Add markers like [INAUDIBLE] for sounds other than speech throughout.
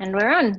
And we're on.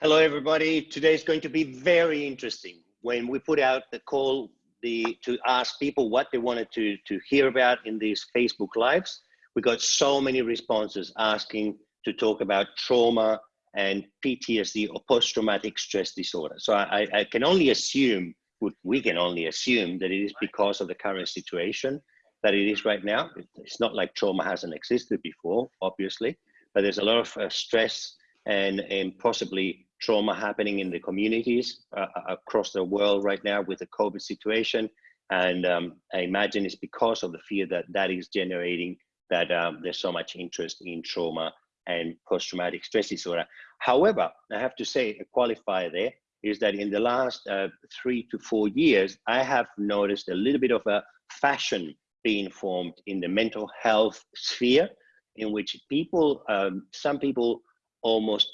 Hello, everybody. Today is going to be very interesting. When we put out the call the, to ask people what they wanted to, to hear about in these Facebook Lives, we got so many responses asking to talk about trauma and PTSD or post-traumatic stress disorder. So I, I can only assume, we can only assume that it is because of the current situation that it is right now. It's not like trauma hasn't existed before, obviously, but there's a lot of uh, stress and, and possibly trauma happening in the communities uh, uh, across the world right now with the COVID situation. And um, I imagine it's because of the fear that that is generating that um, there's so much interest in trauma and post-traumatic stress disorder. However, I have to say a qualifier there is that in the last uh, three to four years, I have noticed a little bit of a fashion being formed in the mental health sphere in which people, um, some people almost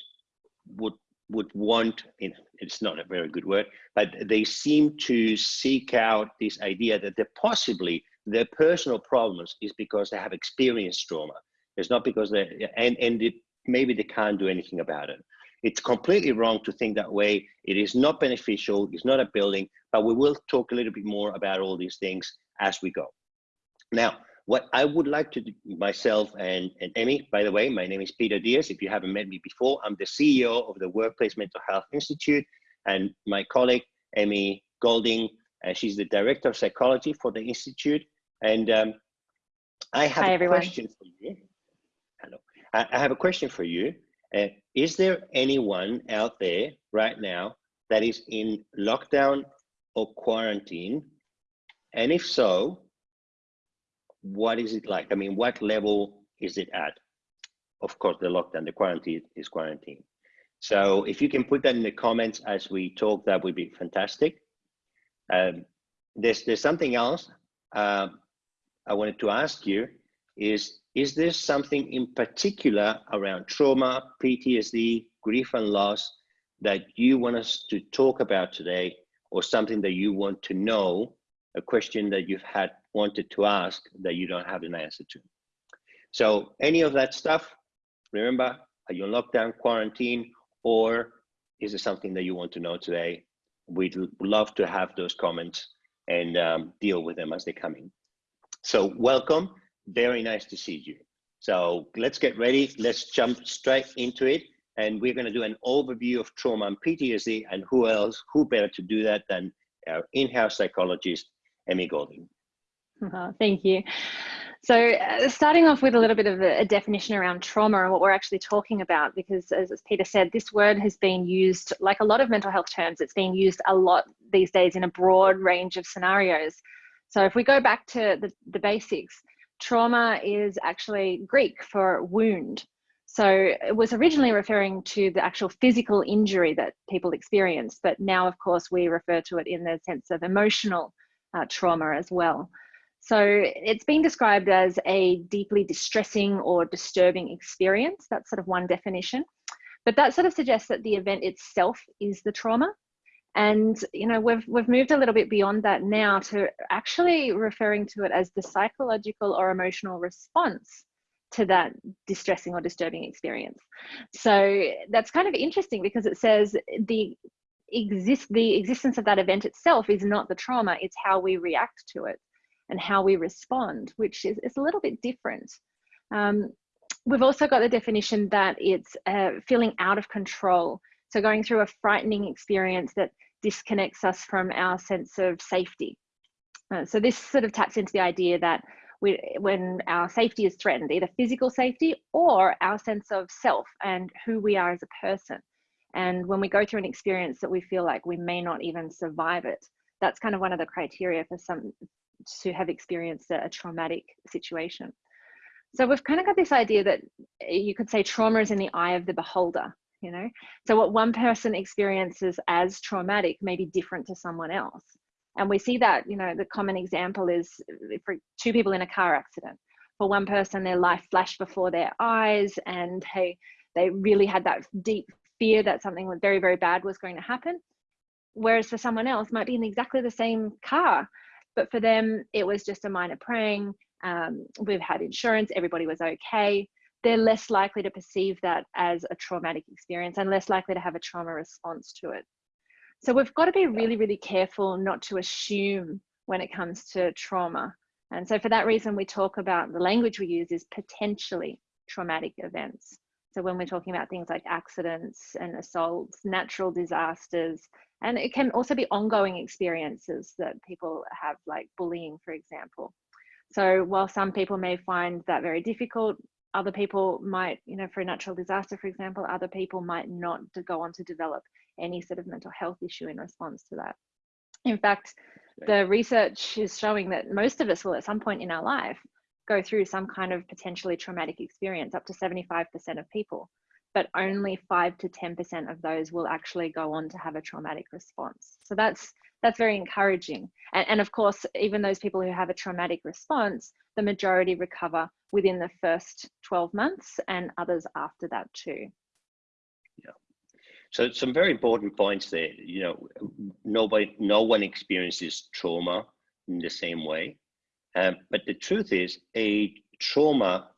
would would want, it's not a very good word, but they seem to seek out this idea that they possibly their personal problems is because they have experienced trauma. It's not because they, and, and it, maybe they can't do anything about it. It's completely wrong to think that way. It is not beneficial, it's not a building, but we will talk a little bit more about all these things as we go. Now, what I would like to do myself and, and Emmy, by the way, my name is Peter Diaz. If you haven't met me before, I'm the CEO of the Workplace Mental Health Institute and my colleague, Emmy Golding, uh, she's the Director of Psychology for the Institute. And um, I have Hi, a everyone. question for you. Hello. I, I have a question for you. Uh, is there anyone out there right now that is in lockdown or quarantine? And if so, what is it like? I mean, what level is it at? Of course, the lockdown, the quarantine is quarantine. So if you can put that in the comments as we talk, that would be fantastic. Um, there's, there's something else uh, I wanted to ask you is, is there something in particular around trauma, PTSD, grief and loss that you want us to talk about today or something that you want to know, a question that you've had wanted to ask that you don't have an answer to. So any of that stuff, remember, are you on lockdown, quarantine, or is it something that you want to know today? We'd love to have those comments and um, deal with them as they come in. So welcome, very nice to see you. So let's get ready, let's jump straight into it. And we're gonna do an overview of trauma and PTSD and who else, who better to do that than our in-house psychologist, Emmy Golding. Oh, thank you. So uh, starting off with a little bit of a, a, definition around trauma and what we're actually talking about, because as, as, Peter said, this word has been used, like a lot of mental health terms, it's being used a lot these days in a broad range of scenarios. So if we go back to the, the basics, trauma is actually Greek for wound. So it was originally referring to the actual physical injury that people experience, but now of course we refer to it in the sense of emotional uh, trauma as well. So it's been described as a deeply distressing or disturbing experience. That's sort of one definition. But that sort of suggests that the event itself is the trauma. And you know, we've we've moved a little bit beyond that now to actually referring to it as the psychological or emotional response to that distressing or disturbing experience. So that's kind of interesting because it says the exist the existence of that event itself is not the trauma, it's how we react to it and how we respond, which is, is a little bit different. Um, we've also got the definition that it's uh, feeling out of control. So going through a frightening experience that disconnects us from our sense of safety. Uh, so this sort of taps into the idea that we, when our safety is threatened, either physical safety or our sense of self and who we are as a person. And when we go through an experience that we feel like we may not even survive it, that's kind of one of the criteria for some to have experienced a, a traumatic situation. So we've kind of got this idea that eh, you could say trauma is in the eye of the beholder, you know? So what one person experiences as traumatic may be different to someone else. And we see that, you know, the common example is eh, for two people in a car accident. For one person, their life flashed before their eyes and hey, they really had that deep fear that something very, very bad was going to happen. Whereas for someone else might be in exactly the same car, but for them, it was just a minor praying. Um, we've had insurance, everybody was okay. they're less likely to perceive that as a traumatic experience and less likely to have a trauma response to it. So we've got to be really, really careful not to assume when it comes to trauma. And so for that reason, we talk about the language we use is potentially traumatic events. So when we're talking about things like accidents and assaults, natural disasters, and it can also be ongoing experiences that people have, like bullying, for example. So while some people may find that very difficult, other people might, you know, for a natural disaster, for example, other people might not go on to develop any sort of mental health issue in response to that. In fact, the research is showing that most of us will at some point in our life go through some kind of potentially traumatic experience, up to 75% of people, but only 5 to 10% of those will actually go on to have a traumatic response. So that's that's very encouraging. And, and of course, even those people who have a traumatic response, the majority recover within the first 12 months and others after that too. Yeah. So some very important points there. You know, nobody, no one experiences trauma in the same way. Um, but the truth is, a trauma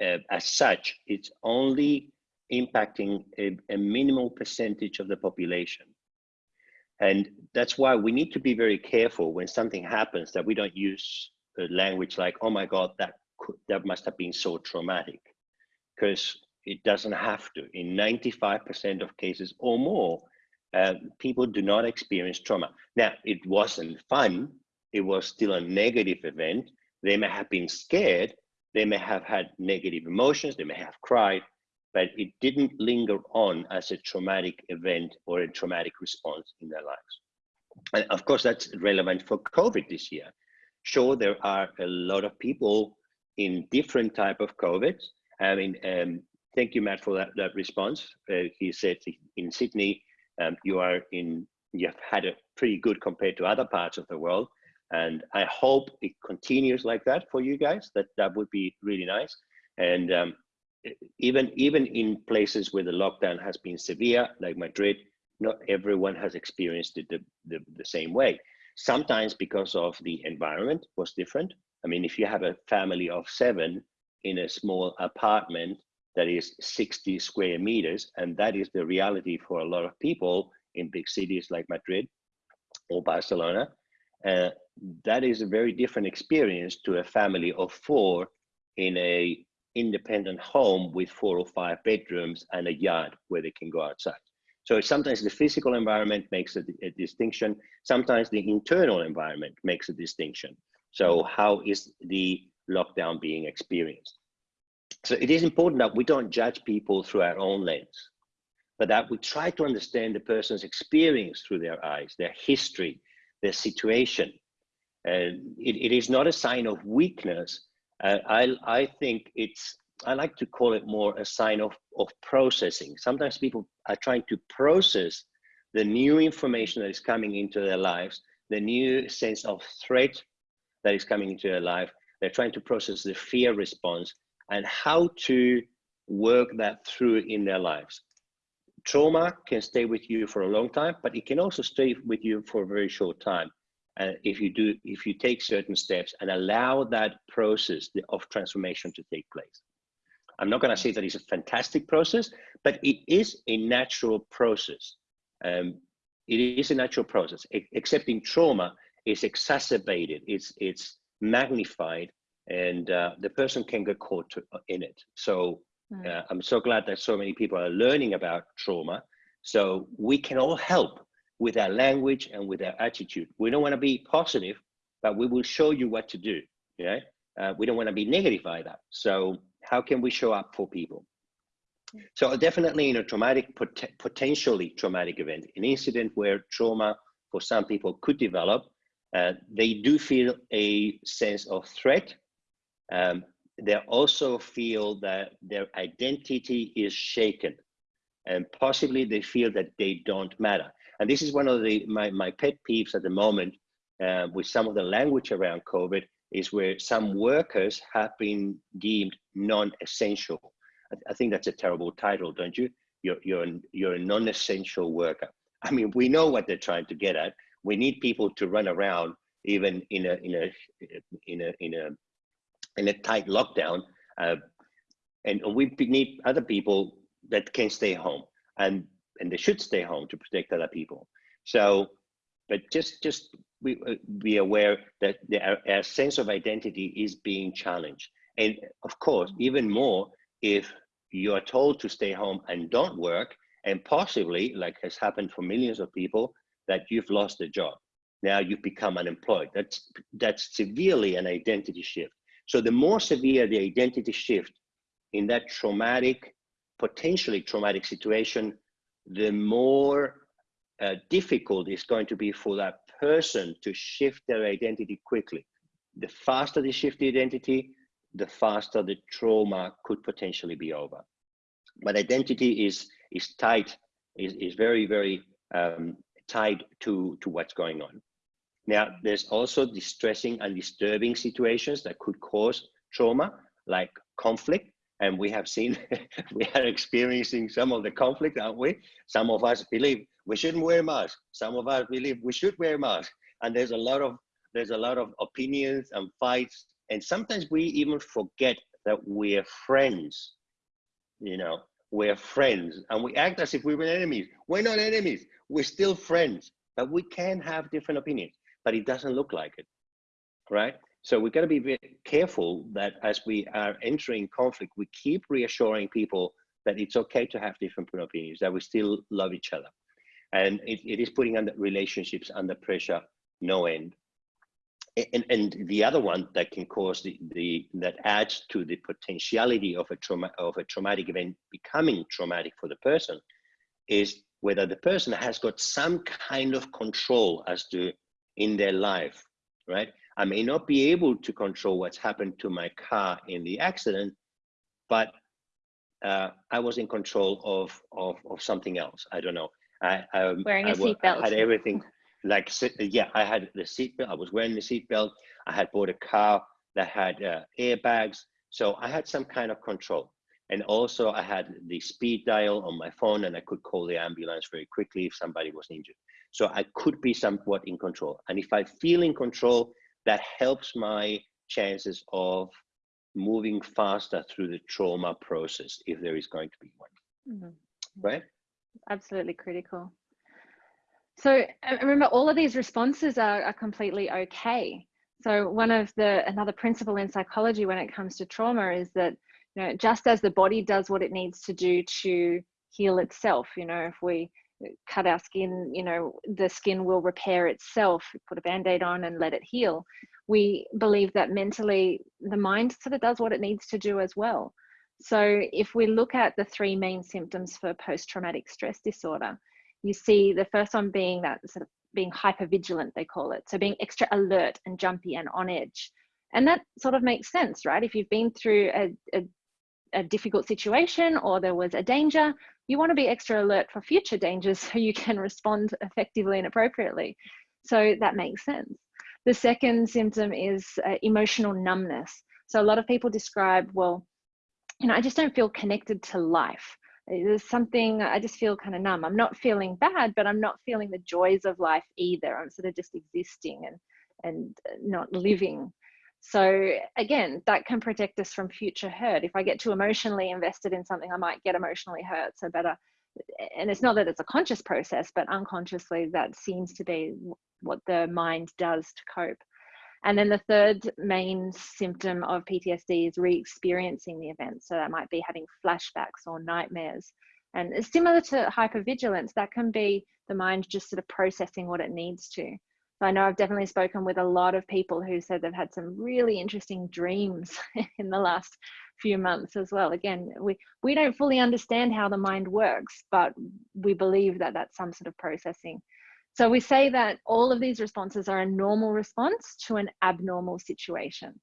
uh, as such, it's only impacting a, a, minimal percentage of the population. And that's why we need to be very careful when something happens that we don't use language like, oh my God, that, could, that must have been so traumatic. Because it doesn't have to. In 95% of cases or more, uh, people do not experience trauma. Now, it wasn't fun it was still a negative event. They may have been scared, they may have had negative emotions, they may have cried, but it didn't linger on as a traumatic event or a traumatic response in their lives. And of course, that's relevant for COVID this year. Sure, there are a lot of people in different type of COVID. I mean, um, thank you, Matt, for that, that response. Uh, he said in Sydney, um, you are in, you've had a pretty good compared to other parts of the world. And I hope it continues like that for you guys. That that would be really nice. And um, even even in places where the lockdown has been severe, like Madrid, not everyone has experienced it the, the, the same way. Sometimes because of the environment was different. I mean, if you have a family of seven in a small apartment that is 60 square meters, and that is the reality for a lot of people in big cities like Madrid or Barcelona, uh, that is a very different experience to a family of four in a independent home with four or five bedrooms and a yard where they can go outside. So sometimes the physical environment makes a, a, distinction. Sometimes the internal environment makes a distinction. So how is the lockdown being experienced? So it is important that we don't judge people through our own lens, but that we try to understand the person's experience through their eyes, their history, their situation, and it, it is not a sign of weakness. I, I think it's, I like to call it more a sign of, of processing. Sometimes people are trying to process the new information that is coming into their lives, the new sense of threat that is coming into their life. They're trying to process the fear response and how to work that through in their lives. Trauma can stay with you for a long time, but it can also stay with you for a very short time uh, if you do if you take certain steps and allow that process of transformation to take place. I'm not going to say that it's a fantastic process but it is a natural process. Um, it is a natural process accepting trauma is exacerbated it's it's magnified and uh, the person can get caught to, in it. So uh, i'm so glad that so many people are learning about trauma. So we can all help with our language and with our attitude. We don't want to be positive, but we will show you what to do. Yeah, uh, we don't want to be negative either. So how can we show up for people? So definitely in a traumatic, pot potentially traumatic event, an incident where trauma for some people could develop, uh, they do feel a sense of threat. Um, they also feel that their identity is shaken and possibly they feel that they don't matter. And this is one of the my, my pet peeves at the moment uh, with some of the language around COVID is where some workers have been deemed non-essential. I, I think that's a terrible title, don't you? You're, you're, you're a non-essential worker. I mean, we know what they're trying to get at. We need people to run around even in a, in a, in a, in a, in a tight lockdown. Uh, and we need other people that can stay home and and they should stay home to protect other people. So but just just we be aware that the, our, our sense of identity is being challenged. And of course even more if you are told to stay home and don't work and possibly like has happened for millions of people that you've lost a job. Now you've become unemployed. That's that's severely an identity shift. So the more severe the identity shift in that traumatic, potentially traumatic situation, the more uh, difficult it's going to be for that person to shift their identity quickly. The faster they shift the identity, the faster the trauma could potentially be over. But identity is is tied, is, is very, very um, tied to, to what's going on. Now, there's also distressing and disturbing situations that could cause trauma, like conflict, and we have seen [LAUGHS] we are experiencing some of the conflict aren't we? Some of us believe we shouldn't wear masks. Some of us believe we should wear masks. And there's a lot of there's a lot of opinions and fights. And sometimes we even forget that we're friends you know we're friends. And we act as if we were enemies. We're not enemies. We're still friends. But we can have different opinions. But it doesn't look like it right so we've got to be very careful that as we are entering conflict, we keep reassuring people that it's okay to have different opinions, that we still love each other. And it, it is putting under relationships under pressure, no end. And, and the other one that can cause the, the that adds to the potentiality of a trauma of a traumatic event becoming traumatic for the person is whether the person has got some kind of control as to in their life, right? I may not be able to control what's happened to my car in the accident, but uh, I was in control of, of, of something else. I don't know. I, I wearing a seatbelt. I had everything like yeah. I had the seatbelt. I was wearing the seatbelt. I had bought a car that had uh, airbags, so I had some kind of control. And also, I had the speed dial on my phone, and I could call the ambulance very quickly if somebody was injured. So I could be somewhat in control. And if I feel in control, that helps my chances of moving faster through the trauma process if there is going to be one. Mm-hmm. right? Absolutely critical. So remember all of these responses are, are completely okay. So one of the another principle in psychology when it comes to trauma is that you know just as the body does what it needs to do to heal itself you know if we cut our skin, you know, the skin will repair itself, put a band aid on and let it heal. We believe that mentally the mind sort of does what it needs to do as well. So if we look at the three main symptoms for post traumatic stress disorder, you see the first one being that sort of being hyper vigilant, they call it. So being extra alert and jumpy and on edge. And that sort of makes sense, right? If you've been through a, a, a difficult situation or there was a danger, you want to be extra alert for future dangers so you can respond effectively and appropriately. So that makes sense. The second symptom is uh, emotional numbness. So a lot of people describe, well, you know, I just don't feel connected to life. There's something, I just feel kind of numb. I'm not feeling bad, but I'm not feeling the joys of life either. I'm sort of just existing and, and not living. So again, that can protect us from future hurt. If I get too emotionally invested in something, I might get emotionally hurt. So better, and it's not that it's a conscious process, but unconsciously that seems to be what the mind does to cope. And then the third main symptom of PTSD is re-experiencing the event. So that might be having flashbacks or nightmares. And similar to hypervigilance, that can be the mind just sort of processing what it needs to. I know I've definitely spoken with a lot of people who said they've had some really interesting dreams [LAUGHS] in the last few months as well. Again, we, we don't fully understand how the mind works, but we believe that that's some sort of processing. So we say that all of these responses are a normal response to an abnormal situation.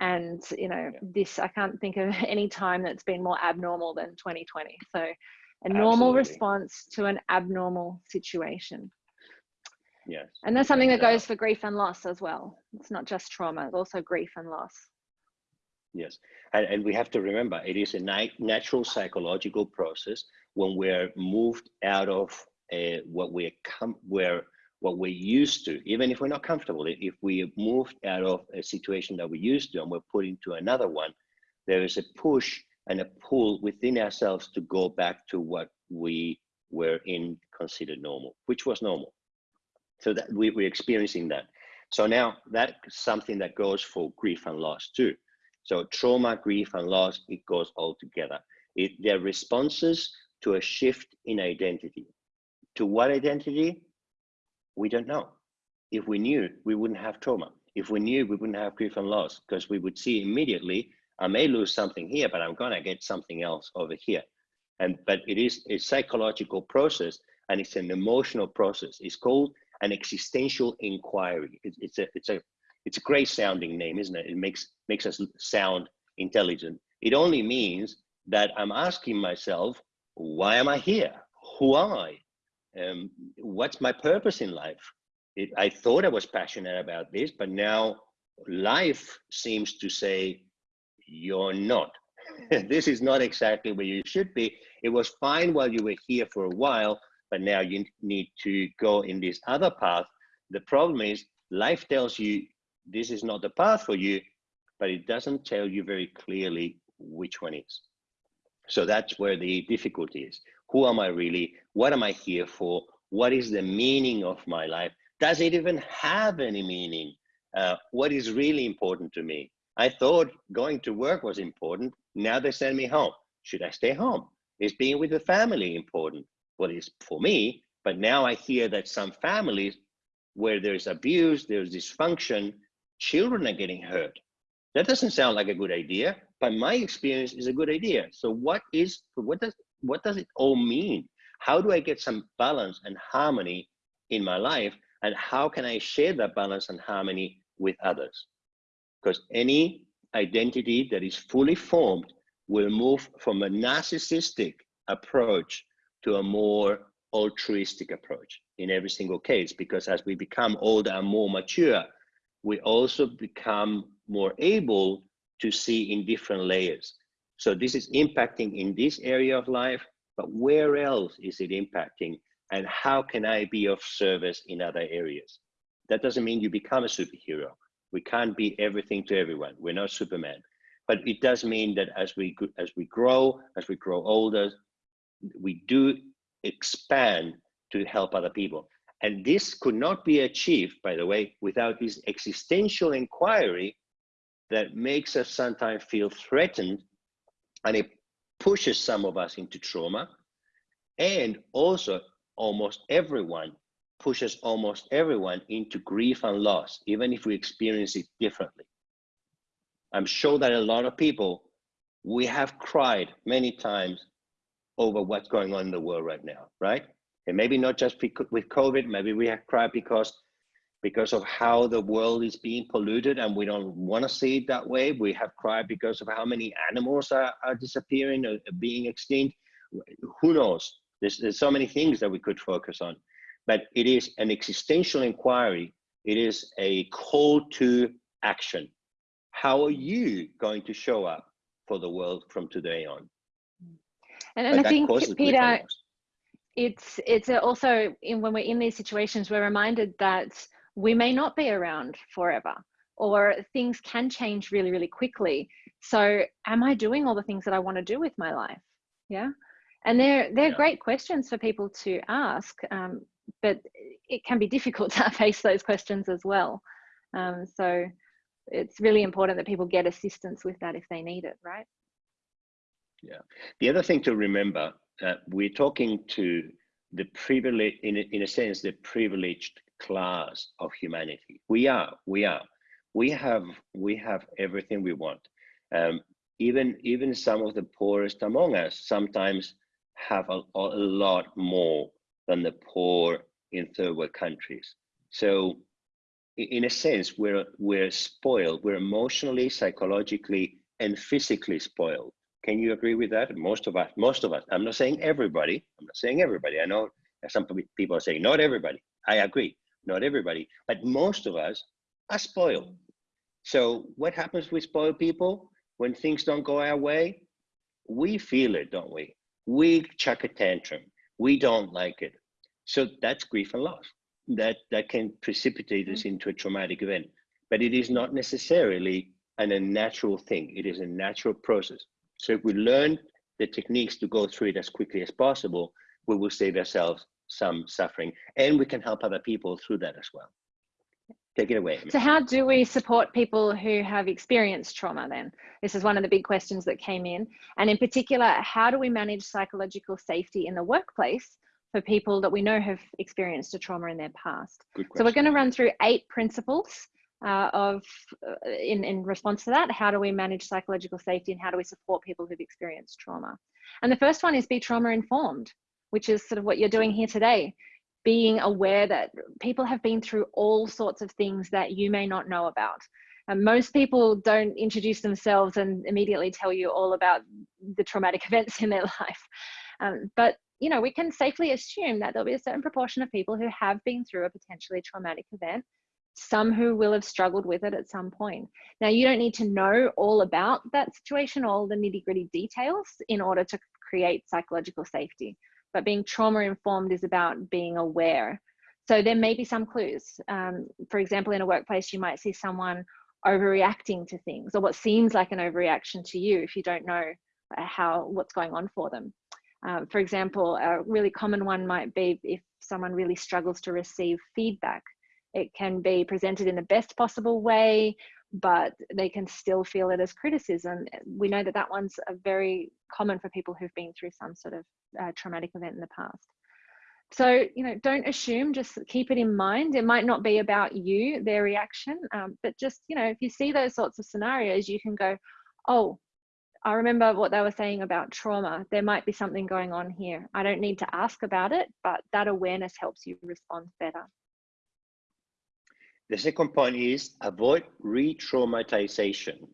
And, you know, this, I can't think of [LAUGHS] any time that's been more abnormal than 2020. So a normal Absolutely. response to an abnormal situation. Yes. And that's something that goes for grief and loss as well. It's not just trauma, it's also grief and loss. Yes. And, and we have to remember it is a natural psychological process when we're moved out of uh, what we're com- where what we're used to, even if we're not comfortable, if we moved out of a situation that we're used to and we're put into another one, there is a push and a pull within ourselves to go back to what we were in considered normal, which was normal. So that we, we're experiencing that. So now that's something that goes for grief and loss too. So trauma, grief, and loss, it goes all together. It, they're responses to a shift in identity. To what identity? We don't know. If we knew, we wouldn't have trauma. If we knew, we wouldn't have grief and loss because we would see immediately, I may lose something here, but I'm gonna get something else over here. And but it is a psychological process and it's an emotional process. It's called an existential inquiry. It's, it's a it's a it's a great sounding name, isn't it? It makes makes us sound intelligent. It only means that I'm asking myself, why am I here? Who am I? Um, what's my purpose in life? It, I thought I was passionate about this, but now life seems to say, you're not. [LAUGHS] this is not exactly where you should be. It was fine while you were here for a while, but now you need to go in this other path. The problem is life tells you this is not the path for you, but it doesn't tell you very clearly which one is. So that's where the difficulty is. Who am I really? What am I here for? What is the meaning of my life? Does it even have any meaning? Uh, what is really important to me? I thought going to work was important. Now they send me home. Should I stay home? Is being with the family important? Well, it's for me, but now I hear that some families where there's abuse, there's dysfunction, children are getting hurt. That doesn't sound like a good idea, but my experience is a good idea. So what is what does what does it all mean? How do I get some balance and harmony in my life? And how can I share that balance and harmony with others? Because any identity that is fully formed will move from a narcissistic approach to a more altruistic approach in every single case. Because as we become older and more mature, we also become more able to see in different layers. So this is impacting in this area of life, but where else is it impacting? And how can I be of service in other areas? That doesn't mean you become a superhero. We can't be everything to everyone. We're not Superman. But it does mean that as we as we grow, as we grow older, we do expand to help other people. And this could not be achieved, by the way, without this existential inquiry that makes us sometimes feel threatened and it pushes some of us into trauma. And also, almost everyone pushes almost everyone into grief and loss, even if we experience it differently. I'm sure that a lot of people, we have cried many times over what's going on in the world right now, right? And maybe not just with COVID, maybe we have cried because because of how the world is being polluted and we don't want to see it that way. We have cried because of how many animals are, are disappearing or being extinct. Who knows? There's, there's so many things that we could focus on. But it is an existential inquiry. It is a call to action. How are you going to show up for the world from today on? And, and I think, Peter, it's it's also in, when we're in these situations, we're reminded that we may not be around forever or things can change really, really quickly. So am I doing all the things that I want to do with my life? Yeah. And they're, they're yeah. great questions for people to ask, um, but it can be difficult [LAUGHS] to face those questions as well. Um, so it's really important that people get assistance with that if they need it, right? Yeah. The other thing to remember, uh, we're talking to the privilege, in, in a sense, the privileged class of humanity. We are, we are. We have, we have everything we want. Um, even, even some of the poorest among us sometimes have a, a lot more than the poor in third world countries. So in a sense, we're, we're spoiled. We're emotionally, psychologically, and physically spoiled. Can you agree with that? Most of us, most of us, I'm not saying everybody, I'm not saying everybody. I know some people are saying not everybody. I agree not everybody, but most of us are spoiled. So what happens with spoiled people when things don't go our way? We feel it, don't we? We chuck a tantrum. We don't like it. So that's grief and loss. That that can precipitate us mm-hmm. into a traumatic event. But it is not necessarily an unnatural thing. It is a natural process. So if we learn the techniques to go through it as quickly as possible, we will save ourselves some suffering and we can help other people through that as well. Take it away. So how do we support people who have experienced trauma then? This is one of the big questions that came in. And in particular, how do we manage psychological safety in the workplace for people that we know have experienced a trauma in their past? So we're going to run through eight principles uh, of uh, in, in response to that, how do we manage psychological safety and how do we support people who've experienced trauma? And the first one is be trauma informed, which is sort of what you're doing here today being aware that people have been through all sorts of things that you may not know about. And most people don't introduce themselves and immediately tell you all about the traumatic [LAUGHS] events in their life. Um, but you know, we can safely assume that there'll be a certain proportion of people who have been through a potentially traumatic event, some who will have struggled with it at some point. Now, you don't need to know all about that situation, all the nitty gritty details in order to create psychological safety but being trauma informed is about being aware. So there may be some clues. Um, for example, in a workplace, you might see someone overreacting to things or what seems like an overreaction to you if you don't know how what's going on for them. Um, for example, a really common one might be if someone really struggles to receive feedback. It can be presented in the best possible way, but they can still feel it as criticism. We know that that one's very common for people who've been through some sort of uh, traumatic event in the past. So, you know, don't assume, just keep it in mind. It might not be about you, their reaction, um, but just, you know, if you see those sorts of scenarios, you can go, oh, I remember what they were saying about trauma. There might be something going on here. I don't need to ask about it, but that awareness helps you respond better. The second point is avoid re-traumatization,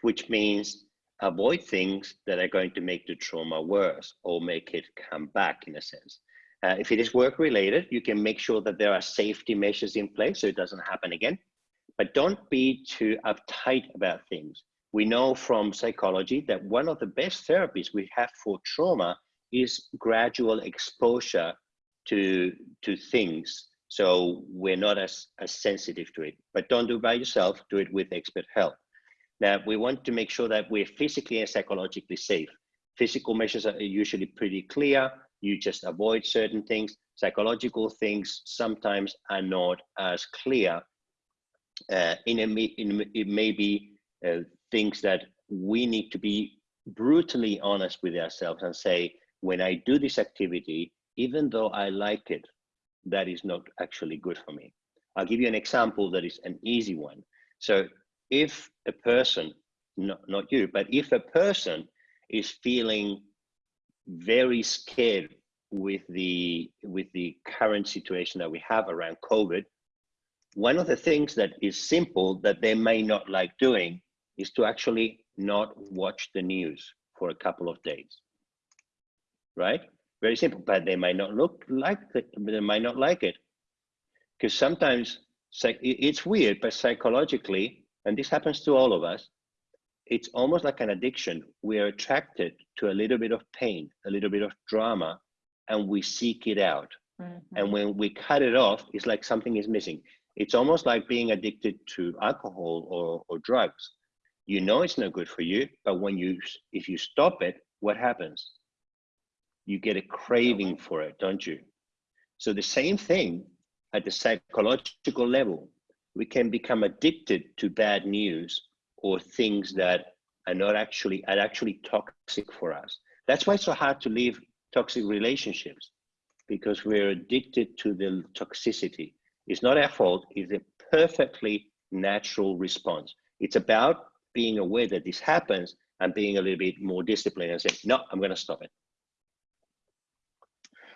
which means avoid things that are going to make the trauma worse or make it come back in a sense. Uh, if it is work related, you can make sure that there are safety measures in place so it doesn't happen again. But don't be too uptight about things. We know from psychology that one of the best therapies we have for trauma is gradual exposure to, to things. So we're not as, as sensitive to it. But don't do it by yourself, do it with expert help. Now, we want to make sure that we're physically and psychologically safe. Physical measures are usually pretty clear. You just avoid certain things. Psychological things sometimes are not as clear. Uh, in, a, in it may be uh, things that we need to be brutally honest with ourselves and say, when I do this activity, even though I like it, that is not actually good for me. I'll give you an example that is an easy one. So if a person, not, not you, but if a person is feeling very scared with the with the current situation that we have around COVID, one of the things that is simple that they may not like doing is to actually not watch the news for a couple of days. Right? Very simple, but they might not look like it, they might not like it. Because sometimes it's weird, but psychologically, and this happens to all of us, it's almost like an addiction. We are attracted to a little bit of pain, a little bit of drama, and we seek it out. Mm-hmm. And when we cut it off, it's like something is missing. It's almost like being addicted to alcohol or, or drugs. You know it's not good for you, but when you if you stop it, what happens? You get a craving for it, don't you? So the same thing at the psychological level we can become addicted to bad news or things that are not actually are actually toxic for us. That's why it's so hard to leave toxic relationships because we're addicted to the toxicity. It's not our fault, it's a perfectly natural response. It's about being aware that this happens and being a little bit more disciplined and saying, no, I'm going to stop it.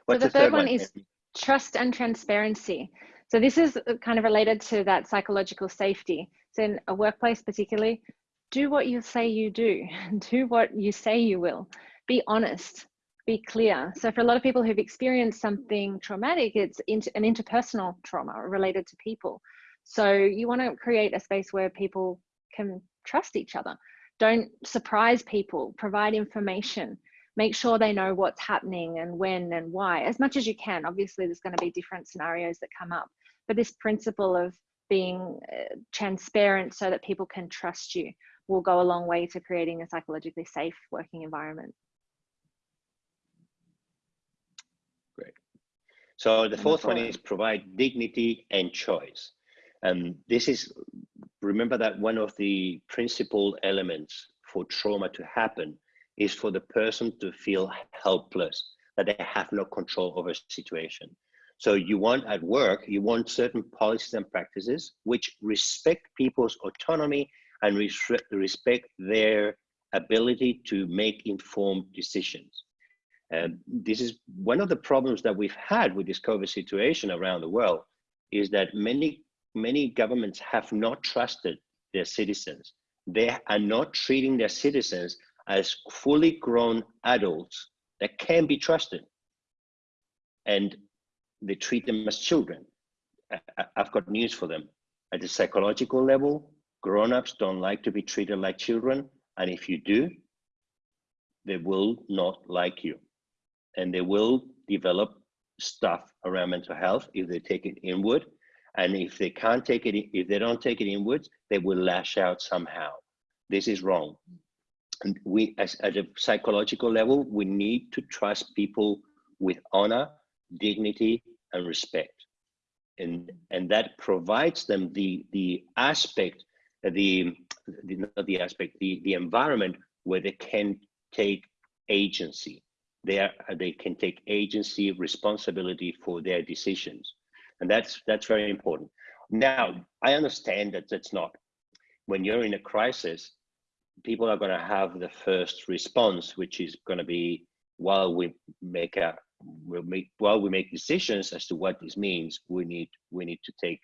What's so the, the third, third one, one is trust and transparency. So this is uh, kind of related to that psychological safety. So in a workplace particularly, do what you say you do, [LAUGHS] do what you say you will, be honest, be clear. So for a lot of people who've experienced something traumatic, it's an interpersonal trauma related to people. So you want to create a space where people can trust each other. Don't surprise people, provide information, make sure they know what's happening and when and why as much as you can obviously there's going to be different scenarios that come up but this principle of being uh, transparent so that people can trust you will go a long way to creating a psychologically safe working environment. Great. So the fourth one is provide dignity and choice. And this is, remember that one of the principal elements for trauma to happen is for the person to feel helpless, that they have no control over a situation. So you want at work, you want certain policies and practices which respect people's autonomy and respect their ability to make informed decisions. And this is one of the problems that we've had with this COVID situation around the world is that many, many governments have not trusted their citizens. They are not treating their citizens as fully grown adults that can be trusted. And they treat them as children. I, have got news for them. At the psychological level, grown-ups don't like to be treated like children. And if you do, they will not like you. And they will develop stuff around mental health if they take it inward. And if they can't take it, if they don't take it inwards, they will lash out somehow. This is wrong. We, as at a psychological level, we need to trust people with honor, dignity, and respect. And, and that provides them the, the aspect, the, the, not the aspect, the, the environment where they can take agency. They, are, they can take agency, responsibility for their decisions. And that's, that's very important. Now, I understand that that's not, when you're in a crisis, people are going to have the first response, which is going to be while we make a we'll make while we make decisions as to what this means, we need we need to take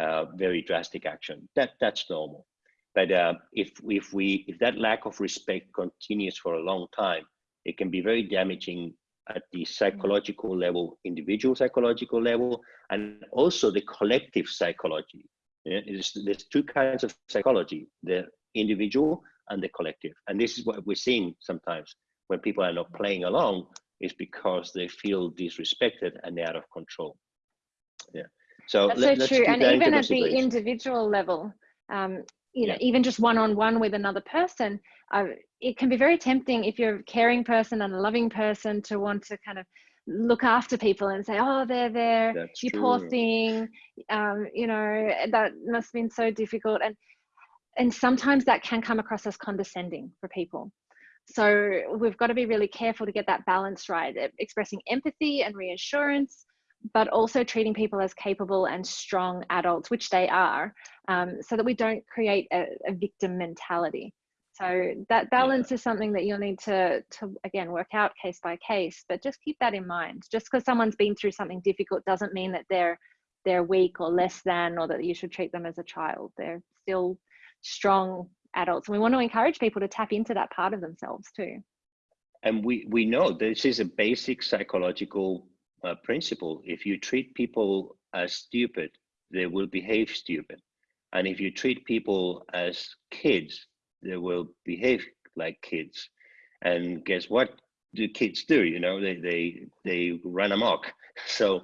uh, very drastic action. That that's normal. But uh, if if we if that lack of respect continues for a long time, it can be very damaging at the psychological level, individual psychological level, and also the collective psychology. Yeah, there's two kinds of psychology: the individual and the collective. And this is what we're seeing sometimes when people are not playing along is because they feel disrespected and they're out of control. Yeah. So that's let, so true. And even at the individual level, um, you know, yeah. even just one-on-one with another person, uh, it can be very tempting if you're a caring person and a loving person to want to kind of look after people and say, oh, they're there, That's you true. poor thing, um, you know, that must have been so difficult. And and sometimes that can come across as condescending for people. So we've got to be really careful to get that balance right, expressing empathy and reassurance, but also treating people as capable and strong adults, which they are, um, so that we don't create a, a victim mentality. So that balance is something that you'll need to, to, again, work out case by case, but just keep that in mind. Just because someone's been through something difficult doesn't mean that they're, they're weak or less than, or that you should treat them as a child. They're still strong adults. And we want to encourage people to tap into that part of themselves too. And we, we know this is a basic psychological uh, principle. If you treat people as stupid, they will behave stupid. And if you treat people as kids, they will behave like kids. And guess what do kids do? You know, they, they, they run amok. [LAUGHS] So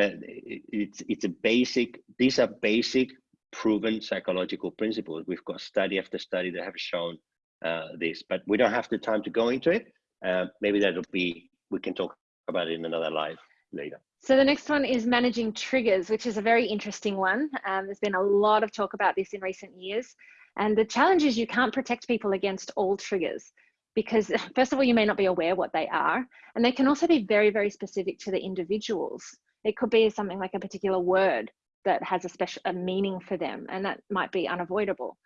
uh, it's, it's a basic, these are basic proven psychological principles. We've got study after study that have shown uh, this, but we don't have the time to go into it. Uh, maybe that'll be, we can talk about it in another live later. So the next one is managing triggers, which is a very interesting one. Um, there's been a lot of talk about this in recent years. And the challenge is you can't protect people against all triggers because [LAUGHS] first of all, you may not be aware what they are. And they can also be very, very specific to the individuals. It could be something like a particular word that has a special a meaning for them and that might be unavoidable.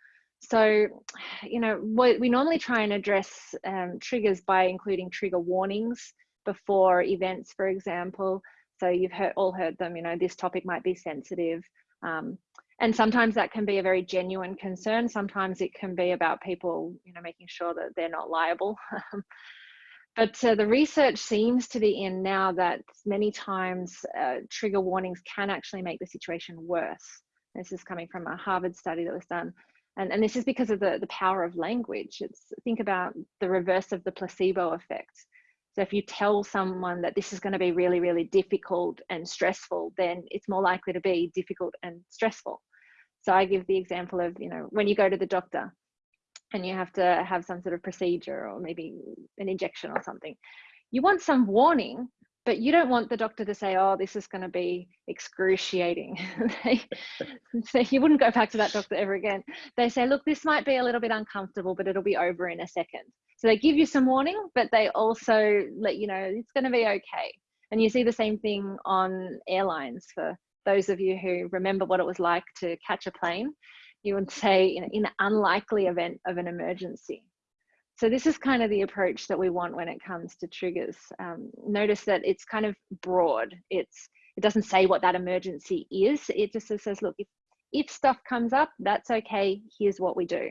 So you know we normally try and address um, triggers by including trigger warnings before events for example. So you've heard all heard them you know this topic might be sensitive um, and sometimes that can be a very genuine concern. Sometimes it can be about people you know making sure that they're not liable [LAUGHS] But uh, the research seems to be in now that many times uh, trigger warnings can actually make the situation worse. This is coming from a Harvard study that was done. And, and this is because of the, the power of language. It's think about the reverse of the placebo effect. So if you tell someone that this is going to be really, really difficult and stressful, then it's more likely to be difficult and stressful. So I give the example of, you know, when you go to the doctor, and you have to have some sort of procedure or maybe an injection or something. You want some warning, but you don't want the doctor to say, oh, this is going to be excruciating. [LAUGHS] so you wouldn't go back to that doctor ever again. They say, look, this might be a little bit uncomfortable, but it'll be over in a second. So they give you some warning, but they also let you know it's going to be okay. And you see the same thing on airlines for those of you who remember what it was like to catch a plane. You would say in, in unlikely event of an emergency. So this is kind of the approach that we want when it comes to triggers. Um, notice that it's kind of broad. It's it doesn't say what that emergency is. It just says, look, if, if stuff comes up, that's okay. Here's what we do.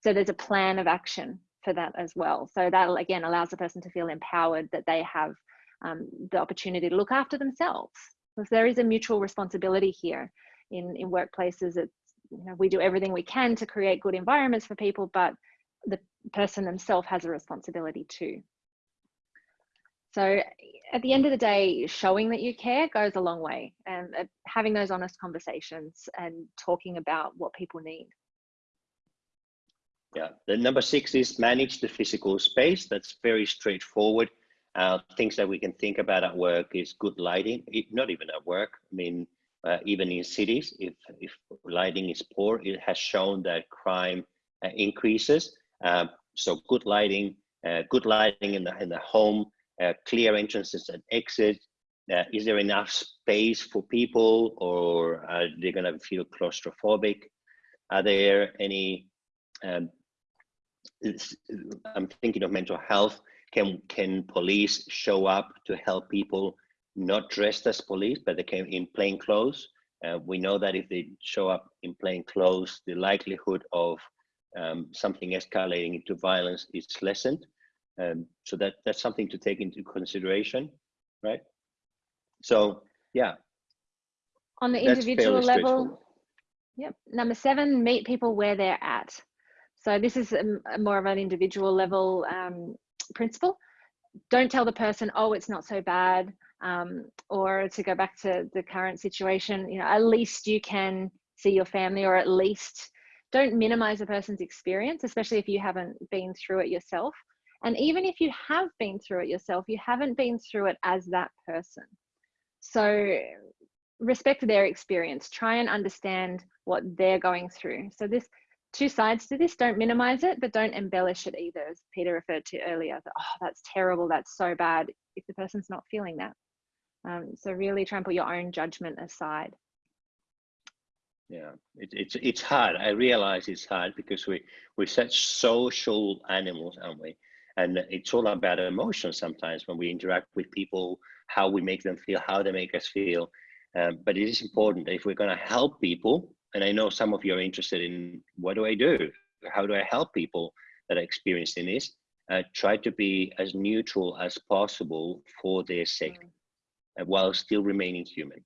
So there's a plan of action for that as well. So that again allows the person to feel empowered that they have um, the opportunity to look after themselves. Because there is a mutual responsibility here in, in workplaces. It's, you know, we do everything we can to create good environments for people, but the person themselves has a responsibility too. So at the end of the day, showing that you care goes a long way and uh, having those honest conversations and talking about what people need. Yeah, the number six is manage the physical space. That's very straightforward. Uh, things that we can think about at work is good lighting, it, not even at work. I mean, uh, even in cities, if, if lighting is poor, it has shown that crime uh, increases. Um, so good lighting, uh, good lighting in the, in the home, uh, clear entrances and exits. Uh, is there enough space for people or are they gonna feel claustrophobic? Are there any um, I'm thinking of mental health. Can can police show up to help people not dressed as police, but they came in plain clothes? Uh, we know that if they show up in plain clothes, the likelihood of um, something escalating into violence is lessened. Um, so that that's something to take into consideration, right? So yeah. On the individual level, yep. Number seven, meet people where they're at. So this is a, a more of an individual level um, principle. Don't tell the person, oh, it's not so bad. Um, or to go back to the current situation, you know, at least you can see your family or at least don't minimize a person's experience, especially if you haven't been through it yourself. And even if you have been through it yourself, you haven't been through it as that person. So respect their experience, try and understand what they're going through. So this two sides to this. Don't minimize it, but don't embellish it either, as Peter referred to earlier. That, oh, that's terrible. That's so bad. If the person's not feeling that. Um, so really try and put your own judgment aside. Yeah, it, it's it's hard. I realize it's hard because we we're such social animals, aren't we? And it's all about emotions sometimes when we interact with people, how we make them feel, how they make us feel. Um, but it is important if we're going to help people and I know some of you are interested in what do I do? How do I help people that are experiencing this? Uh, try to be as neutral as possible for their sake mm. Uh, while still remaining human.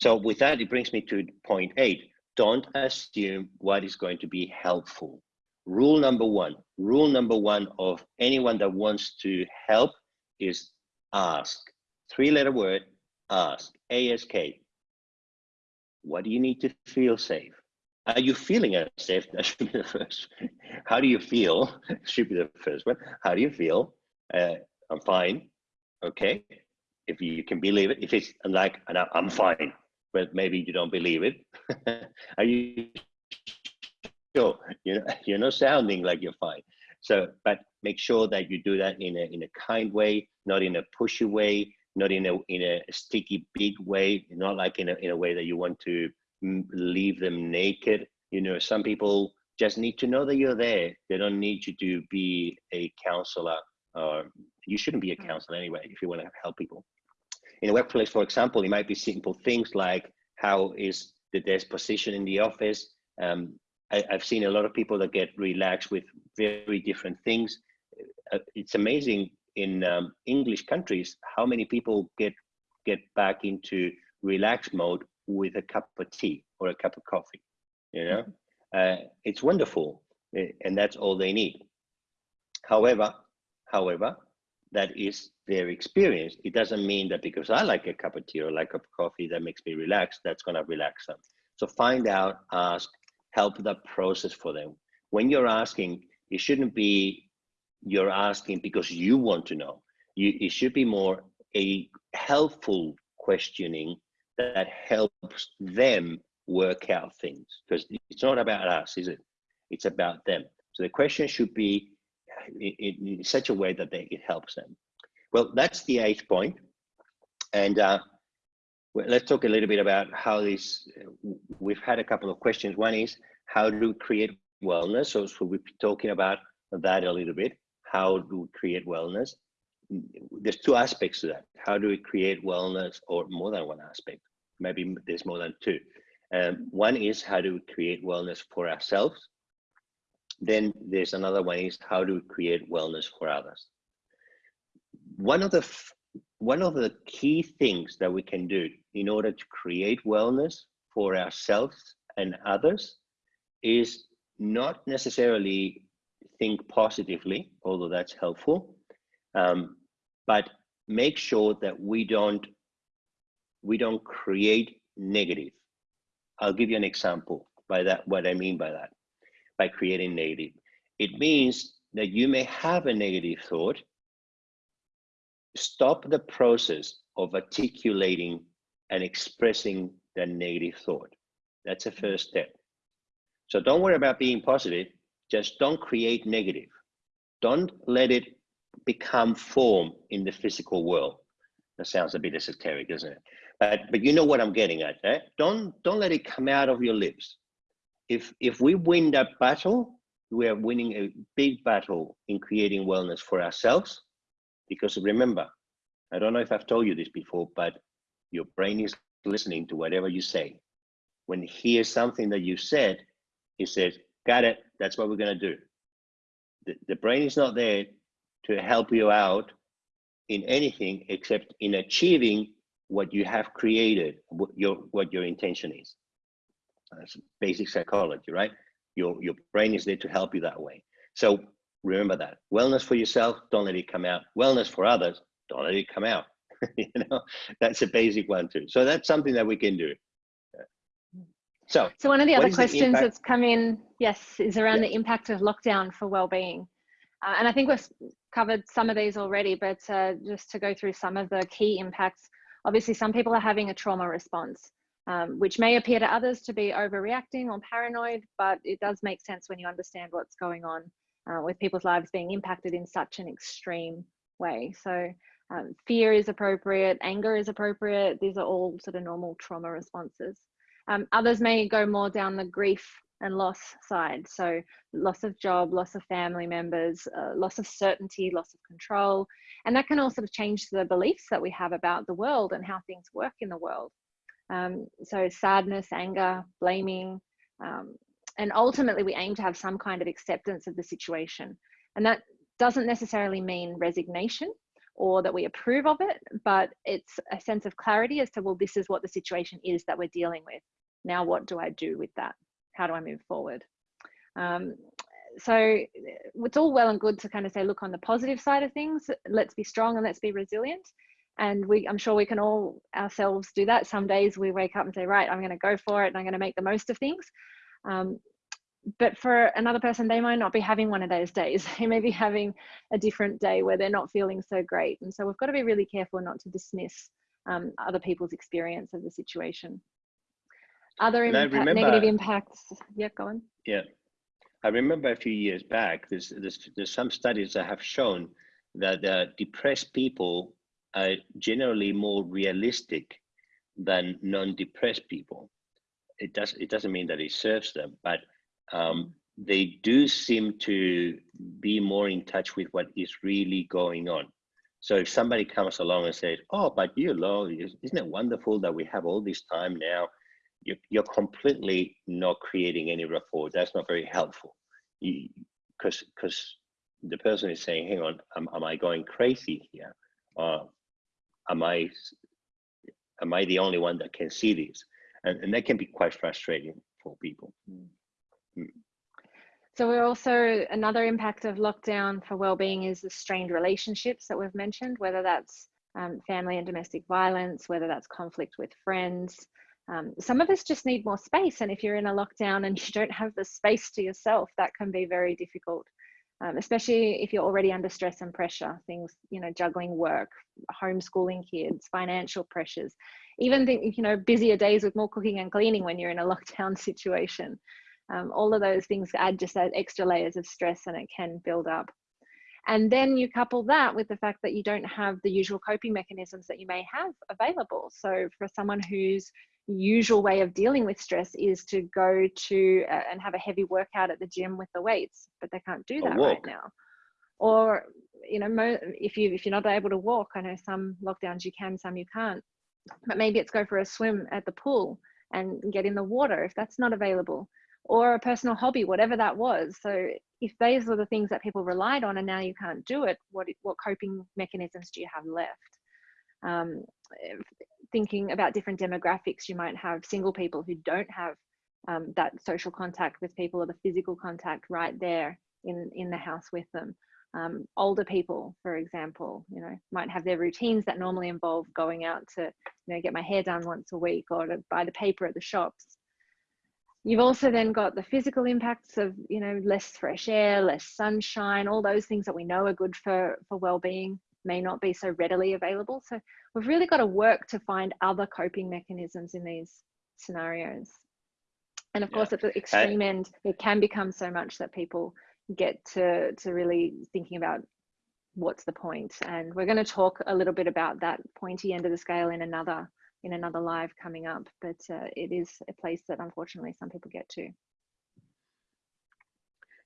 So with that, it brings me to point eight. Don't assume what is going to be helpful. Rule number one, rule number one of anyone that wants to help is ask. Three letter word, ask, A-S-K. What do you need to feel safe? Are you feeling safe? [LAUGHS] That should be the first. How do you feel? [LAUGHS] should be the first one. How do you feel? Uh, I'm fine. Okay. If you can believe it, if it's like, I'm fine, but maybe you don't believe it. [LAUGHS] Are you sure? You know, you're not sounding like you're fine. So, but make sure that you do that in a in a kind way, not in a pushy way, not in a in a sticky big way, not like in a in a way that you want to leave them naked. You know, some people just need to know that you're there. They don't need you to be a counselor. Or you shouldn't be a mm. counselor anyway if you want to help people. In a workplace, for example, it might be simple things like how is the desk position in the office. Um, I, have seen a lot of people that get relaxed with very different things. Uh, it's amazing in um, English countries, how many people get get back into relaxed mode with a cup of tea or a cup of coffee? You know, mm-hmm. uh, it's wonderful, eh, and that's all they need. However, however, that is their experience. It doesn't mean that because I like a cup of tea or like a cup of coffee that makes me relax, that's gonna relax them. So find out, ask, help the process for them. when you're asking, it shouldn't be you're asking because you want to know. You, it should be more a helpful questioning that helps them work out things because it's not about us, is it? It's about them. So the question should be in, in such a way that they, it helps them. Well, that's the eighth point. And uh, let's talk a little bit about how this, we've had a couple of questions. One is how do we create wellness? So, so we've been talking about that a little bit. How do we create wellness? There's two aspects to that. How do we create wellness or more than one aspect? Maybe there's more than two. Um, one is how do we create wellness for ourselves? Then there's another one is how do we create wellness for others? One of the one of the key things that we can do in order to create wellness for ourselves and others is not necessarily think positively, although that's helpful, um, but make sure that we don't we don't create negative. I'll give you an example by that, what I mean by that, by creating negative. It means that you may have a negative thought, stop the process of articulating and expressing the negative thought. That's the first step. So don't worry about being positive, just don't create negative. Don't let it become form in the physical world. That sounds a bit esoteric, doesn't it? But but you know what I'm getting at. Eh? Don't don't let it come out of your lips. If if we win that battle, we are winning a big battle in creating wellness for ourselves. Because remember, I don't know if I've told you this before, but your brain is listening to whatever you say. When it hears something that you said, it says, "Got it. That's what we're gonna do." The, the brain is not there to help you out in anything except in achieving what you have created, what your what your intention is. That's basic psychology, right? Your your brain is there to help you that way. So remember that. Wellness for yourself, don't let it come out. Wellness for others, don't let it come out. [LAUGHS] you know, that's a basic one too. So that's something that we can do. So, so one of the other questions the that's come in, yes, is around the impact of lockdown for well-being. Uh, and I think we've covered some of these already, but uh, just to go through some of the key impacts Obviously, some people are having a trauma response, um, which may appear to others to be overreacting or paranoid, but it does make sense when you understand what's going on uh, with people's lives being impacted in such an extreme way. So um, fear is appropriate, anger is appropriate. These are all sort of normal trauma responses. Um, others may go more down the grief and loss side. So loss of job, loss of family members, uh, loss of certainty, loss of control. And that can all sort of change the beliefs that we have about the world and how things work in the world. Um, so sadness, anger, blaming, um, and ultimately we aim to have some kind of acceptance of the situation. And that doesn't necessarily mean resignation or that we approve of it, but it's a sense of clarity as to, well, this is what the situation is that we're dealing with. Now, what do I do with that? how do I move forward? Um, so it's all well and good to kind of say, look on the positive side of things, let's be strong and let's be resilient. And we, I'm sure we can all ourselves do that. Some days we wake up and say, right, I'm going to go for it and I'm going to make the most of things. Um, but for another person, they might not be having one of those days. [LAUGHS] They may be having a different day where they're not feeling so great. And so we've got to be really careful not to dismiss um, other people's experience of the situation. Other impact, remember, negative impacts. Yeah, go on. Yeah, I remember a few years back. There's there's, there's some studies that have shown that uh, depressed people are generally more realistic than non-depressed people. It does it doesn't mean that it serves them, but um, they do seem to be more in touch with what is really going on. So if somebody comes along and says, "Oh, but you know, isn't it wonderful that we have all this time now you're, you're completely not creating any rapport. That's not very helpful. Because because the person is saying, hang on, am, am I going crazy here? Uh, am I am I the only one that can see this? And, and that can be quite frustrating for people. Mm. So we're also another impact of lockdown for well-being is the strained relationships that we've mentioned, whether that's um, family and domestic violence, whether that's conflict with friends, Um, some of us just need more space. And if you're in a lockdown and [LAUGHS] you don't have the space to yourself, that can be very difficult, um, especially if you're already under stress and pressure, things, you know, juggling work, homeschooling kids, financial pressures, even, think, you know, busier days with more cooking and cleaning when you're in a [LAUGHS] lockdown situation. Um, all of those things add just that extra layers of stress and it can build up. And then you couple that with the fact that you don't have the usual coping mechanisms that you may have available. So for someone whose usual way of dealing with stress is to go to uh, and have a heavy workout at the gym with the weights, but they can't do that right now. Or you know, if you if you're not able to walk, I know some lockdowns you can, some you can't. But maybe it's go for a swim at the pool and get in the water if that's not available or a personal hobby, whatever that was. So if those are the things that people relied on and now you can't do it, what, what coping mechanisms do you have left? Um, thinking about different demographics, you might have single people who don't have um, that social contact with people or the physical contact right there in, in the house with them. Um, older people, for example, you know, might have their routines that normally involve going out to, you know, get my hair done once a week or to buy the paper at the shops. You've also then got the physical impacts of, you know, less fresh air, less sunshine, all those things that we know are good for, for well-being may not be so readily available. So we've really got to work to find other coping mechanisms in these scenarios. And of yeah. course, at the extreme end, it can become so much that people get to, to really thinking about what's the point. And we're going to talk a little bit about that pointy end of the scale in another in another live coming up, but uh, it is a place that unfortunately some people get to.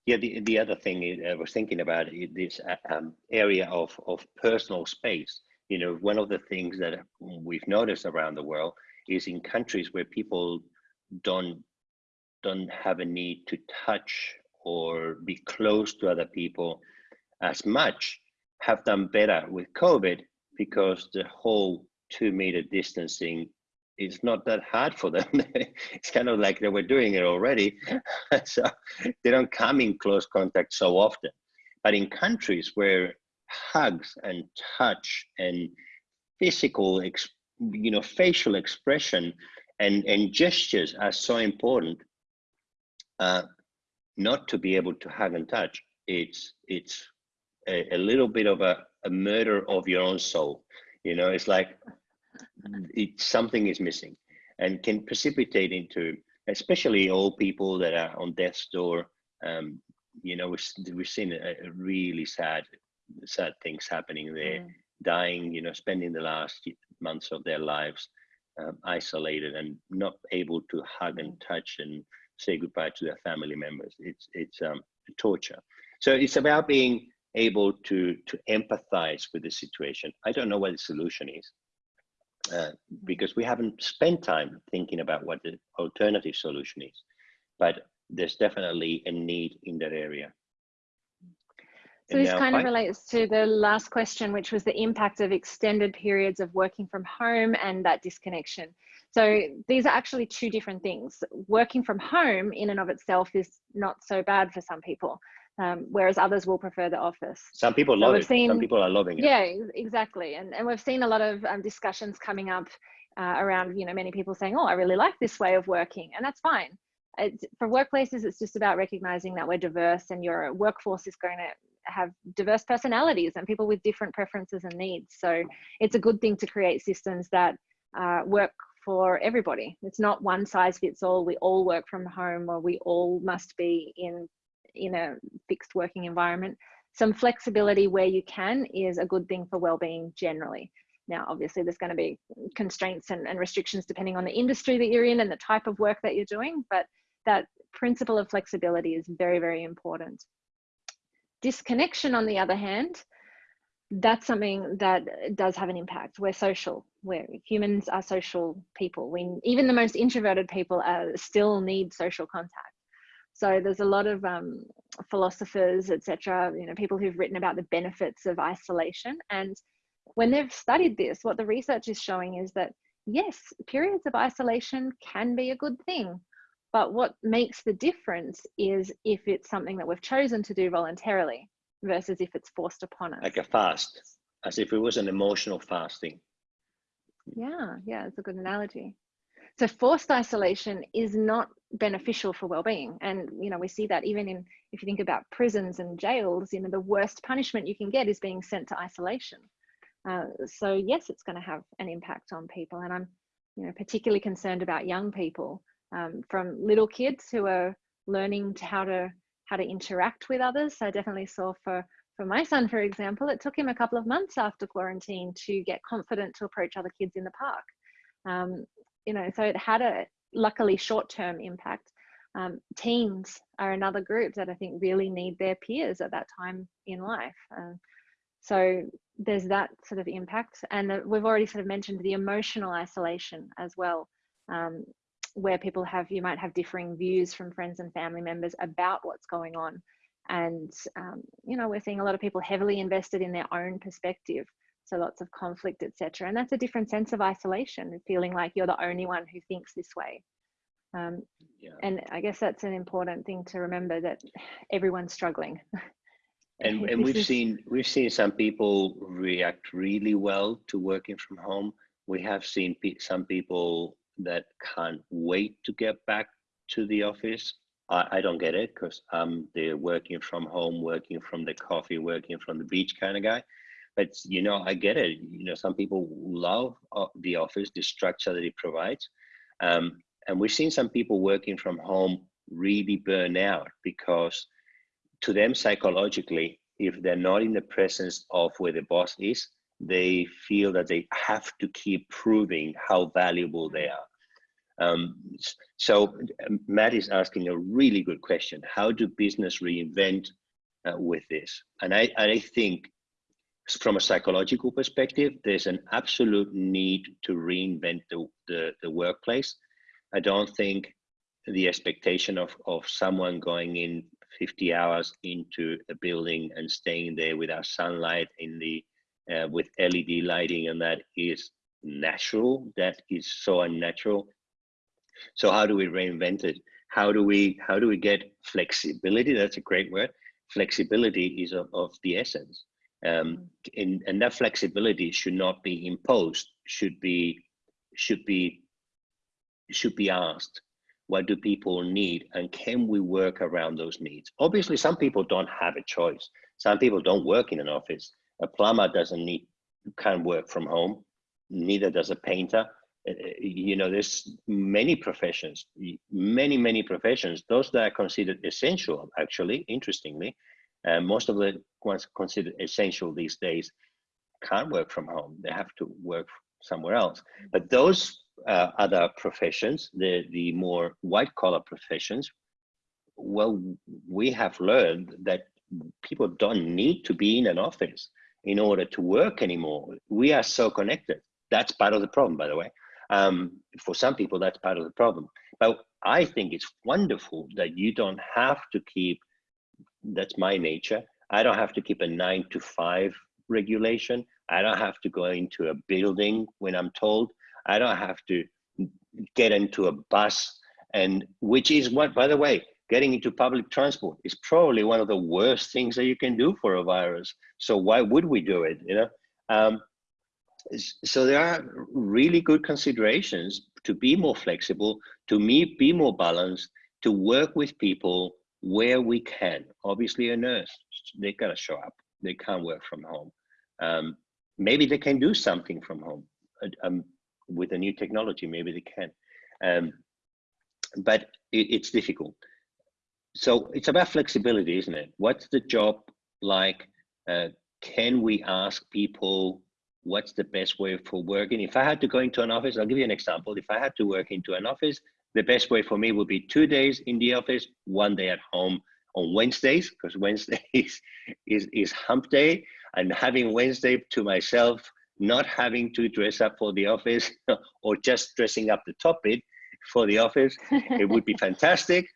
Yeah, the, the other thing I was thinking about is this uh, um, area of, of personal space. You know, one of the things that we've noticed around the world is in countries where people don't don't have a need to touch or be close to other people as much have done better with COVID because the whole two meter distancing is not that hard for them. [LAUGHS] it's kind of like they were doing it already. [LAUGHS] so they don't come in close contact so often. But in countries where hugs and touch and physical, you know, facial expression and, and gestures are so important, uh, not to be able to hug and touch, it's, it's a, a little bit of a, a murder of your own soul. You know, it's like it, something is missing and can precipitate into, especially old people that are on death's door. Um, you know, we've, we've seen a, a, really sad, sad things happening there, mm. dying, you know, spending the last months of their lives um, isolated and not able to hug and mm. touch and say goodbye to their family members. It's, it's um, torture. So it's about being able to, to empathize with the situation. I don't know what the solution is. Uh, because we haven't spent time thinking about what the alternative solution is. But there's definitely a need in that area. So and this kind of relates to the last question, which was the impact of extended periods of working from home and that disconnection. So these are actually two different things. Working from home in and of itself is not so bad for some people um, whereas others will prefer the office. Some people so love it. Seen, Some people are loving it. Yeah, exactly. And, and we've seen a lot of um, discussions coming up uh, around, you know, many people saying, oh, I really like this way of working. And that's fine. It's, for workplaces, it's just about recognizing that we're diverse and your workforce is going to have diverse personalities and people with different preferences and needs. So it's a good thing to create systems that uh, work for everybody. It's not one size fits all. We all work from home or we all must be in in a fixed working environment. Some flexibility where you can is a good thing for well-being generally. Now, obviously there's going to be constraints and, and restrictions depending on the industry that you're in and the type of work that you're doing, but that principle of flexibility is very, very important. Disconnection, on the other hand, that's something that does have an impact. We're social. We're humans are social people. We even the most introverted people are, still need social contact. So there's a lot of um, philosophers, etc., you know, people who've written about the benefits of isolation. And when they've studied this, what the research is showing is that yes, periods of isolation can be a good thing. But what makes the difference is if it's something that we've chosen to do voluntarily versus if it's forced upon us. Like a fast, as if it was an emotional fasting. Yeah, yeah, it's a good analogy. So forced isolation is not beneficial for well-being. And you know we see that even in if you think about prisons and jails you know the worst punishment you can get is being sent to isolation. Uh, so yes it's going to have an impact on people. And i'm you know particularly concerned about young people um, from little kids who are learning how to how to interact with others. I definitely saw for for my son for example it took him a couple of months after quarantine to get confident to approach other kids in the park. Um, you know so it had a luckily short-term impact. Um, teens are another group that I think really need their peers at that time in life. Uh, so there's that sort of impact. And the, we've already sort of mentioned the emotional isolation as well, um, where people have, you might have differing views from friends and family members about what's going on. And, um, you know, we're seeing a lot of people heavily invested in their own perspective. So lots of conflict, etc. And that's a different sense of isolation, feeling like you're the only one who thinks this way. Um, yeah. And I guess that's an important thing to remember that everyone's struggling. [LAUGHS] and and [LAUGHS] we've seen we've seen some people react really well to working from home. We have seen pe some people that can't wait to get back to the office. I, I don't get it because I'm the working from home, working from the coffee, working from the beach kind of guy. But you know, I get it. You know, some people love uh, the office, the structure that it provides. Um, and we've seen some people working from home really burn out because to them psychologically, if they're not in the presence of where the boss is, they feel that they have to keep proving how valuable they are. Um, so um, Matt is asking a really good question. How do business reinvent uh, with this? And I, I think from a psychological perspective, there's an absolute need to reinvent the, the, the workplace I don't think the expectation of, of someone going in 50 hours into a building and staying there without sunlight in the uh, with LED lighting and that is natural. That is so unnatural. So how do we reinvent it? How do we how do we get flexibility? That's a great word. Flexibility is of, of the essence. Um, and, and that flexibility should not be imposed. Should be should be should be asked what do people need and can we work around those needs? Obviously some people don't have a choice. Some people don't work in an office. A plumber doesn't need can work from home. Neither does a painter. Uh, uh, you know there's many professions many many professions those that are considered essential actually interestingly uh, most of the ones considered essential these days can't work from home they have to work somewhere else but those uh, other professions, the, the more white collar professions, well, we have learned that people don't need to be in an office in order to work anymore. We are so connected. That's part of the problem, by the way. Um, for some people, that's part of the problem. But I think it's wonderful that you don't have to keep, that's my nature. I don't have to keep a nine to five regulation. I don't have to go into a building when I'm told I don't have to get into a bus and which is what, by the way, getting into public transport is probably one of the worst things that you can do for a virus. So why would we do it? You know, um, so there are really good considerations to be more flexible, to me be more balanced, to work with people where we can. Obviously, a nurse they gotta show up. They can't work from home. Um, maybe they can do something from home. Um, with a new technology, maybe they can. Um, but it, it's difficult. So it's about flexibility, isn't it? What's the job like? Uh, can we ask people what's the best way for working? If I had to go into an office, I'll give you an example. If I had to work into an office, the best way for me would be two days in the office, one day at home on Wednesdays, because Wednesdays is, [LAUGHS] is, is hump day, and having Wednesday to myself not having to dress up for the office [LAUGHS] or just dressing up the top bit for the office. it would be [LAUGHS] fantastic.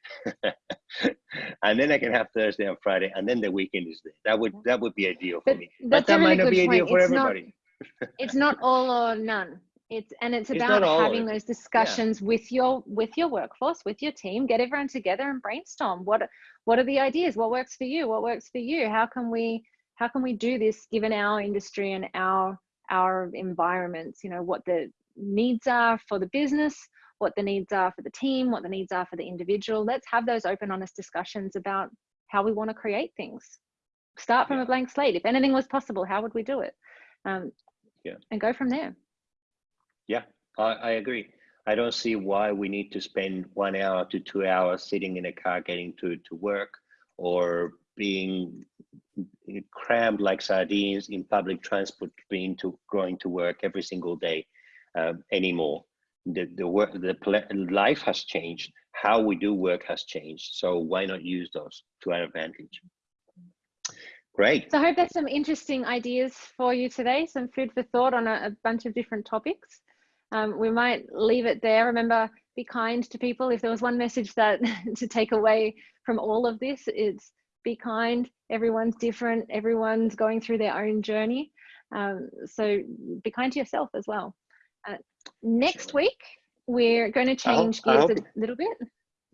and then I can have Thursday and Friday, and then the weekend is there. That would that would be ideal for but me. But that really might not be ideal for it's everybody. Not, it's not all or none. It's and it's about having those discussions yeah. with your with your workforce, with your team. Get everyone together and brainstorm. What what are the ideas? What works for you? What works for you? How can we how can we do this given our industry and our our environments, you know, what the needs are for the business, what the needs are for the team, what the needs are for the individual. Let's have those open, honest discussions about how we want to create things. Start from Yeah. a blank slate. If anything was possible, how would we do it? Um, Yeah. And go from there. Yeah, I, I agree. I don't see why we need to spend one hour to two hours sitting in a car getting to, to work or being crammed like sardines in public transport being to going to work every single day um, anymore. The, the work, the life has changed. How we do work has changed. So why not use those to our advantage? Great. So I hope that's some interesting ideas for you today, some food for thought on a, a bunch of different topics. Um, we might leave it there. Remember, be kind to people. If there was one message that [LAUGHS] to take away from all of this, it's be kind. Everyone's different. Everyone's going through their own journey. Um, so be kind to yourself as well. Uh, next week, we're going to change gears a little bit.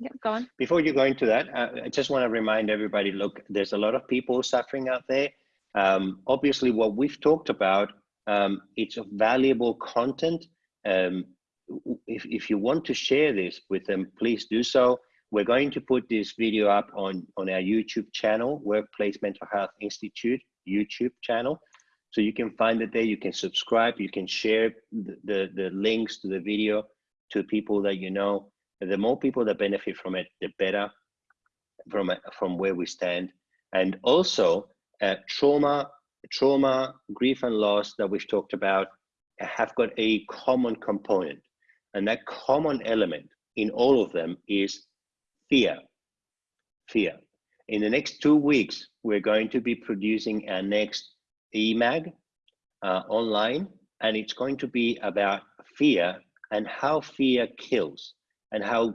Yep, go on. Before you go into that, uh, I just want to remind everybody, look, there's a lot of people suffering out there. Um, obviously, what we've talked about, um, it's valuable content. Um, if, if you want to share this with them, please do so. We're going to put this video up on, on our YouTube channel, Workplace Mental Health Institute YouTube channel. So you can find it there, you can subscribe, you can share the, the, the links to the video to people that you know the more people that benefit from it, the better from from where we stand. And also, uh, trauma, trauma, grief, and loss that we've talked about have got a common component, and that common element in all of them is fear. Fear. In the next two weeks, we're going to be producing our next EMAG uh, online, and it's going to be about fear and how fear kills and how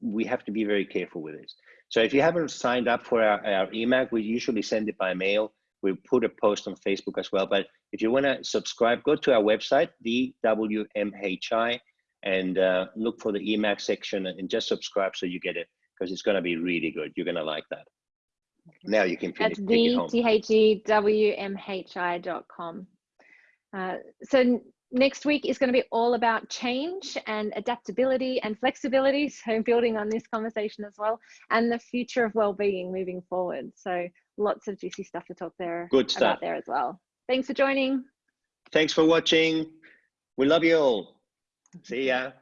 we have to be very careful with this. So if you haven't signed up for our, our EMAG, we usually send it by mail. We put a post on Facebook as well. But if you want to subscribe, go to our website, theWMHI, and uh, look for the EMAG section and just subscribe so you get it because it's going to be really good. You're going to like that. Now you can finish. That's take it the home. T H E W M H I dot com. Uh, so next week is going to be all about change and adaptability and flexibility. [LAUGHS] So building on this conversation as well, and the future of well-being moving forward. So lots of juicy stuff to talk there Good stuff. about there as well. Thanks for joining. Thanks for watching. We love you all. See ya.